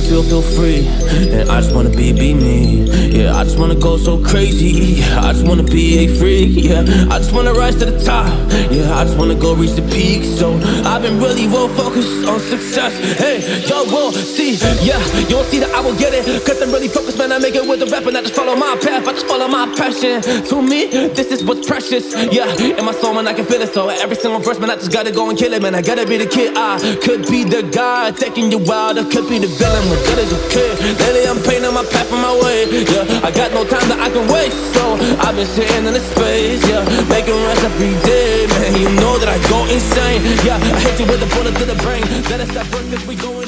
feel, feel free. And I just wanna be, be me. Yeah, just wanna go so crazy. I just wanna be a freak. Yeah, I just wanna rise to the top. Yeah, I just wanna go reach the peak. So I've been really well focused on success. Hey, y'all will see. Yeah, you will see that I will get it. Cause I'm really focused, man. I make it with the rap and I just follow my path. I just follow my passion. To me, this is what's precious. Yeah, in my soul, man, I can feel it. So every single verse, man, I just gotta go and kill it, man. I gotta be the kid. I could be the guy taking you wild. I could be the villain, but good as a kid. Lately, I'm painting my path on my way. Yeah, I got no time that I can waste. So I've been sitting in the space. Yeah, making rest every day, man. You know that I go insane. Yeah, I hit you with a bullet to the brain. Let us stop first, cause we going